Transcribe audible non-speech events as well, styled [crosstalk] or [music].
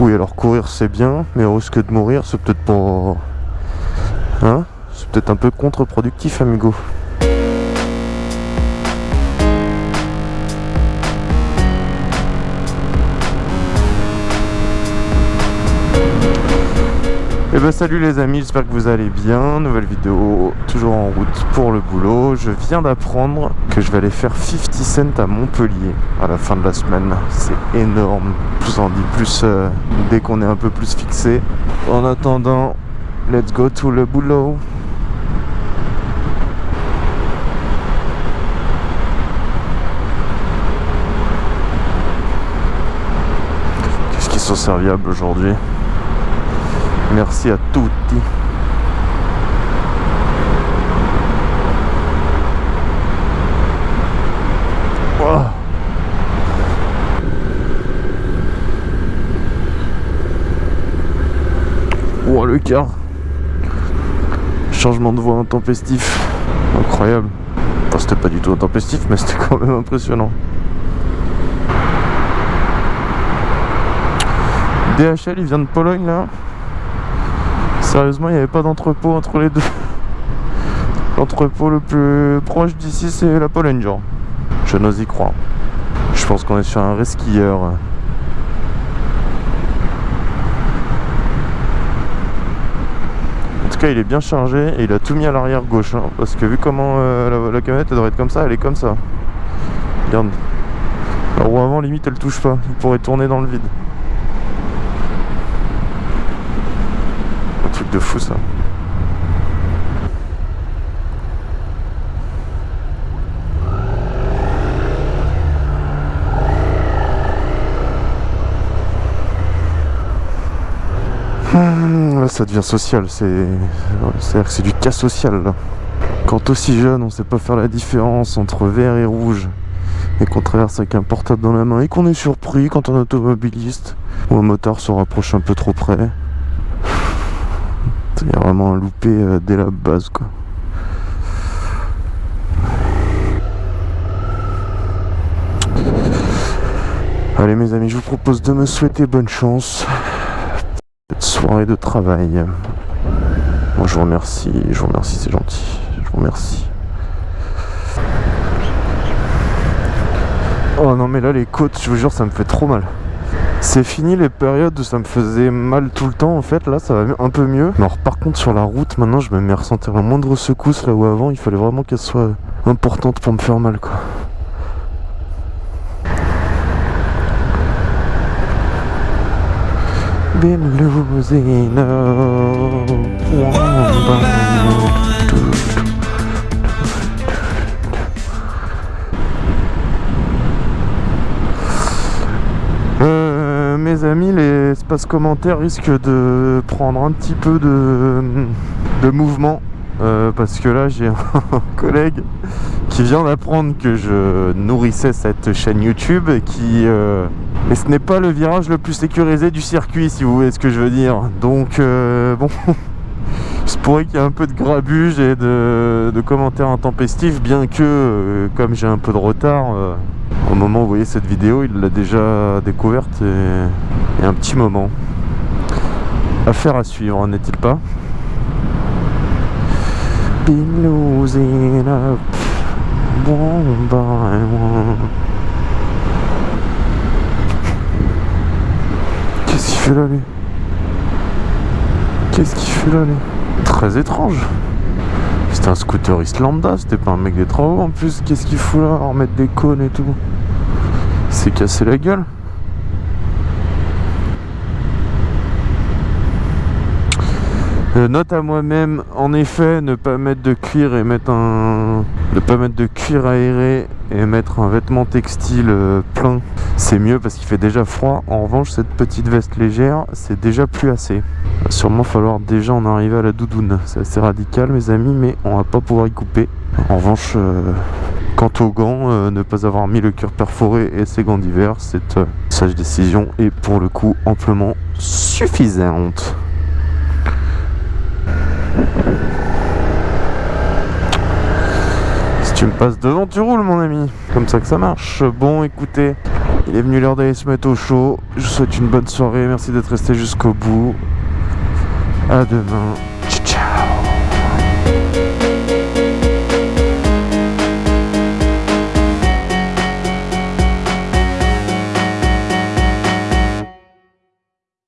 Oui, alors courir c'est bien, mais au risque de mourir, c'est peut-être pas... Hein? C'est peut-être un peu contre-productif, amigo. Et eh ben salut les amis, j'espère que vous allez bien. Nouvelle vidéo, toujours en route pour le boulot. Je viens d'apprendre que je vais aller faire 50 cents à Montpellier à la fin de la semaine. C'est énorme. Je vous en dis plus euh, dès qu'on est un peu plus fixé. En attendant, let's go to le boulot. Qu'est-ce qu'ils sont serviables aujourd'hui? Merci à tutti. Oh. oh le car Changement de voie intempestif. Incroyable. Enfin c'était pas du tout intempestif mais c'était quand même impressionnant. DHL il vient de Pologne là Sérieusement, il n'y avait pas d'entrepôt entre les deux. [laughs] L'entrepôt le plus proche d'ici, c'est la Pologne. Je n'ose y croire. Je pense qu'on est sur un resquilleur. En tout cas, il est bien chargé et il a tout mis à l'arrière gauche. Hein, parce que vu comment euh, la, camionette elle devrait être comme ça, elle est comme ça. Regarde. La roue avant, limite, elle touche pas. Il pourrait tourner dans le vide. De fou ça. Hum, là ça devient social, c'est c'est du cas social là. Quand aussi jeune on sait pas faire la différence entre vert et rouge et qu'on traverse avec un portable dans la main et qu'on est surpris quand un automobiliste ou un motard se rapproche un peu trop près il y a vraiment un loupé euh, dès la base quoi. Allez mes amis, je vous propose de me souhaiter bonne chance. Cette soirée de travail. Moi je vous remercie, je vous remercie, c'est gentil. Je vous remercie. Oh non mais là les côtes, je vous jure, ça me fait trop mal. C'est fini les périodes où ça me faisait mal tout le temps en fait, là ça va un peu mieux. Alors par contre sur la route maintenant je me mets à ressentir la moindre secousse là où avant il fallait vraiment qu'elle soit importante pour me faire mal quoi. Amis, l'espace commentaire risque de prendre un petit peu de, mouvement. Euh, parce que là j'ai [laughs] un collègue qui vient d'apprendre que je nourrissais cette chaîne YouTube et qui... Euh, mais ce n'est pas le virage le plus sécurisé du circuit si vous voyez ce que je veux dire. Donc euh, bon, [laughs] il se pourrait qu'il y ait un peu de grabuge et de commentaires intempestifs bien que comme j'ai un peu de retard au moment où vous voyez cette vidéo, il l'a déjà découverte et, un petit moment. Affaire à suivre, n'est-il pas? Qu'est-ce qu'il fait là Qu'est-ce qu'il fait là Très étrange c'était un scooteriste lambda, c'était pas un mec des travaux en plus. Qu'est-ce qu'il fout là? En mettre des cônes et tout. C'est cassé la gueule. Euh, note à moi-même, en effet, ne pas mettre de cuir et mettre un... Ne pas mettre de cuir aéré et mettre un vêtement textile euh, plein, c'est mieux parce qu'il fait déjà froid. En revanche, cette petite veste légère, c'est déjà plus assez. Il va sûrement falloir déjà en arriver à la doudoune. C'est assez radical, mes amis, mais on va pas pouvoir y couper. En revanche, euh, quant aux gants, ne pas avoir mis le cuir perforé et ses gants d'hiver, cette sage décision est pour le coup amplement suffisante. Si tu me passes devant, tu roules mon ami. Comme ça que ça marche. Bon, écoutez, Il est venu l'heure d'aller se mettre au chaud. Je vous souhaite une bonne soirée. Merci d'être resté jusqu'au bout. À demain.